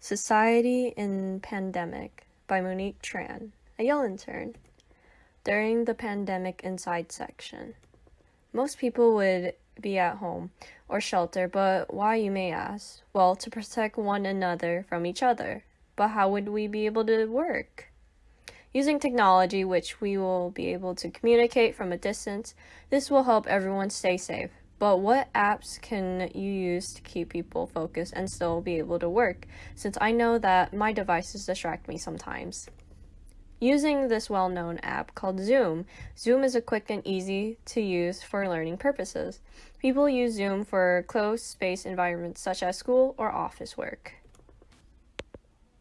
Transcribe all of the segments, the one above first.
Society in Pandemic by Monique Tran, a Yale intern. During the pandemic inside section. Most people would be at home or shelter, but why, you may ask? Well, to protect one another from each other. But how would we be able to work? Using technology, which we will be able to communicate from a distance, this will help everyone stay safe. But what apps can you use to keep people focused and still be able to work? Since I know that my devices distract me sometimes. Using this well-known app called Zoom, Zoom is a quick and easy to use for learning purposes. People use Zoom for closed space environments such as school or office work.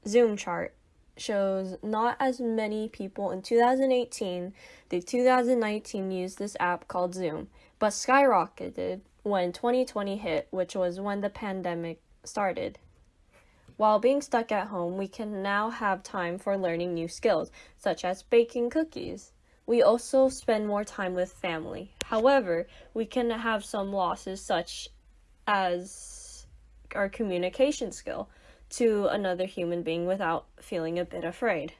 Zoom chart shows not as many people in 2018 the 2019 used this app called Zoom, but skyrocketed when 2020 hit, which was when the pandemic started. While being stuck at home, we can now have time for learning new skills, such as baking cookies. We also spend more time with family. However, we can have some losses, such as our communication skill to another human being without feeling a bit afraid.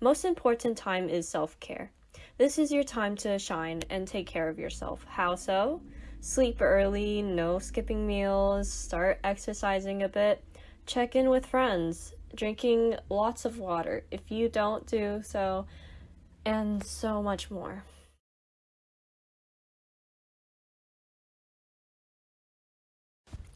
Most important time is self-care. This is your time to shine and take care of yourself. How so? Sleep early, no skipping meals, start exercising a bit, check in with friends, drinking lots of water if you don't do so, and so much more.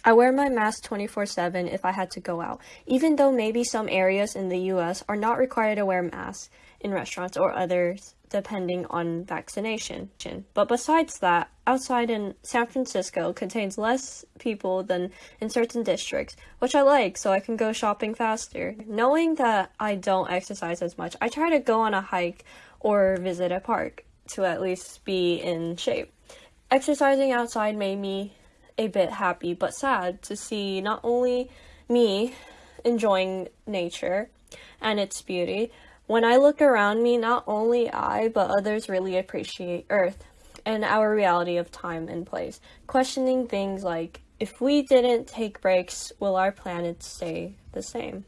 I wear my mask 24-7 if I had to go out, even though maybe some areas in the US are not required to wear masks in restaurants or others depending on vaccination. But besides that, outside in San Francisco contains less people than in certain districts, which I like so I can go shopping faster. Knowing that I don't exercise as much, I try to go on a hike or visit a park to at least be in shape. Exercising outside made me a bit happy but sad to see not only me enjoying nature and its beauty, when I look around me, not only I, but others really appreciate Earth and our reality of time and place, questioning things like, if we didn't take breaks, will our planet stay the same?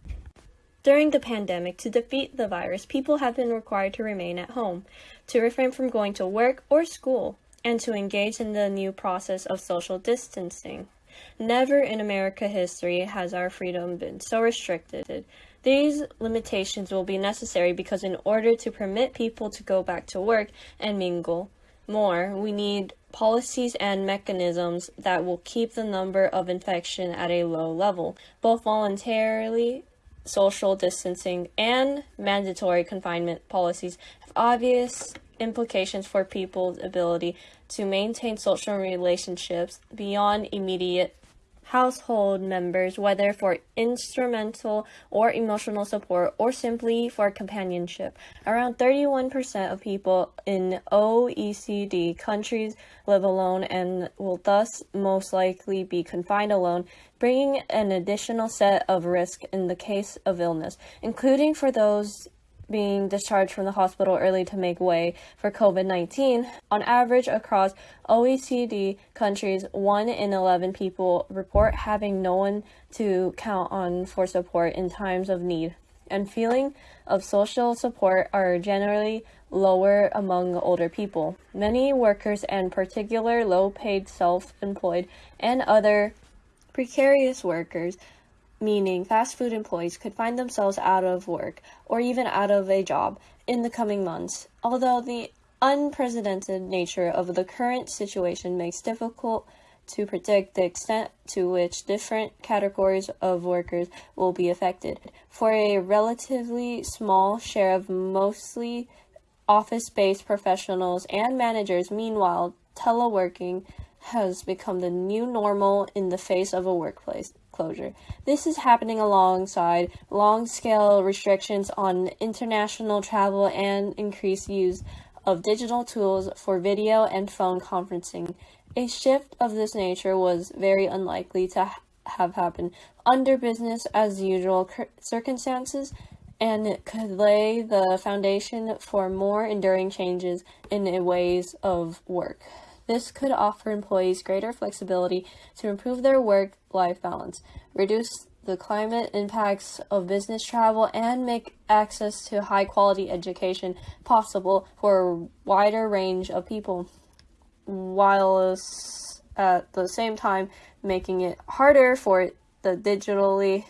During the pandemic, to defeat the virus, people have been required to remain at home, to refrain from going to work or school, and to engage in the new process of social distancing. Never in America history has our freedom been so restricted. These limitations will be necessary because in order to permit people to go back to work and mingle more, we need policies and mechanisms that will keep the number of infection at a low level, both voluntarily social distancing and mandatory confinement policies have obvious implications for people's ability to maintain social relationships beyond immediate household members, whether for instrumental or emotional support or simply for companionship. Around 31% of people in OECD countries live alone and will thus most likely be confined alone, bringing an additional set of risk in the case of illness, including for those being discharged from the hospital early to make way for COVID-19. On average, across OECD countries, 1 in 11 people report having no one to count on for support in times of need. And feeling of social support are generally lower among older people. Many workers and particular low-paid self-employed and other precarious workers meaning fast food employees could find themselves out of work or even out of a job in the coming months. Although the unprecedented nature of the current situation makes difficult to predict the extent to which different categories of workers will be affected. For a relatively small share of mostly office-based professionals and managers, meanwhile, teleworking has become the new normal in the face of a workplace closure. This is happening alongside long-scale restrictions on international travel and increased use of digital tools for video and phone conferencing. A shift of this nature was very unlikely to ha have happened under business as usual circumstances and it could lay the foundation for more enduring changes in ways of work. This could offer employees greater flexibility to improve their work-life balance, reduce the climate impacts of business travel and make access to high quality education possible for a wider range of people, while at the same time making it harder for the digitally